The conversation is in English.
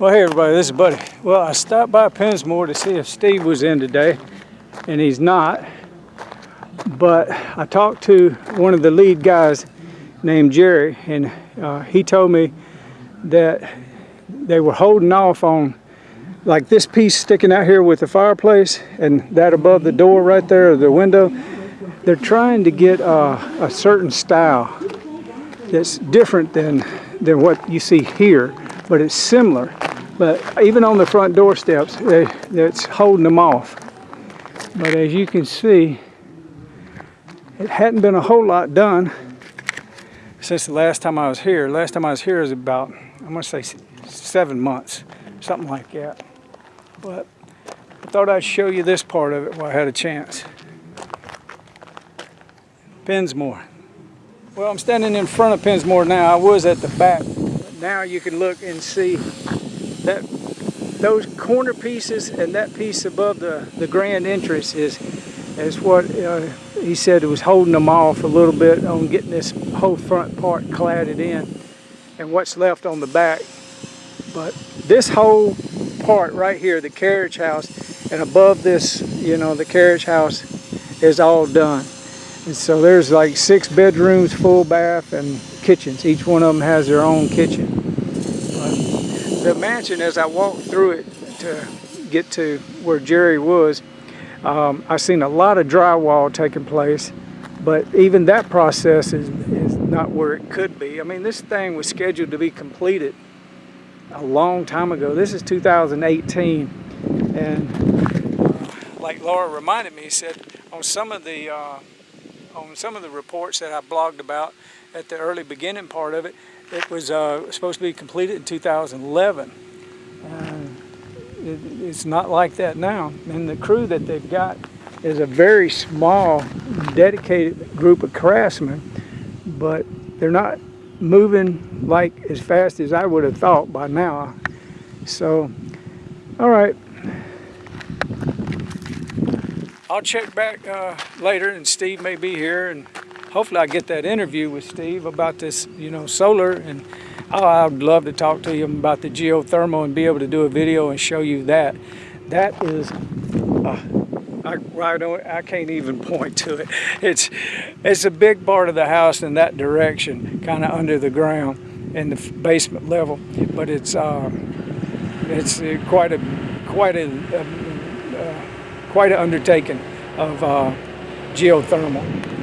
Well, hey everybody, this is Buddy. Well, I stopped by Pensmore to see if Steve was in today, and he's not. But I talked to one of the lead guys named Jerry, and uh, he told me that they were holding off on like this piece sticking out here with the fireplace and that above the door right there, the window. They're trying to get uh, a certain style that's different than, than what you see here, but it's similar. But even on the front door steps, they, it's holding them off. But as you can see, it hadn't been a whole lot done since the last time I was here. Last time I was here was about, I'm gonna say seven months, something like that. But I thought I'd show you this part of it while I had a chance. Pensmore. Well, I'm standing in front of Pensmore now. I was at the back. Now you can look and see that those corner pieces and that piece above the, the grand entrance is, is what uh, he said was holding them off a little bit on getting this whole front part cladded in and what's left on the back. But this whole part right here, the carriage house, and above this, you know, the carriage house is all done. And so there's like six bedrooms, full bath, and kitchens. Each one of them has their own kitchen. The mansion, as I walked through it to get to where Jerry was, um, I've seen a lot of drywall taking place, but even that process is, is not where it could be. I mean, this thing was scheduled to be completed a long time ago. This is 2018, and uh, like Laura reminded me, said on some of the uh, on some of the reports that I blogged about at the early beginning part of it, it was uh, supposed to be completed in 2011. It, it's not like that now. And the crew that they've got is a very small, dedicated group of craftsmen, but they're not moving like as fast as I would have thought by now. So, all right. I'll check back uh, later and Steve may be here and hopefully I get that interview with Steve about this, you know, solar and oh, I'd love to talk to him about the geothermal and be able to do a video and show you that. That is, uh, I, I, don't, I can't even point to it. It's, it's a big part of the house in that direction, kind of under the ground in the basement level, but it's, uh, it's quite a, quite a, uh, quite an undertaking of uh, geothermal.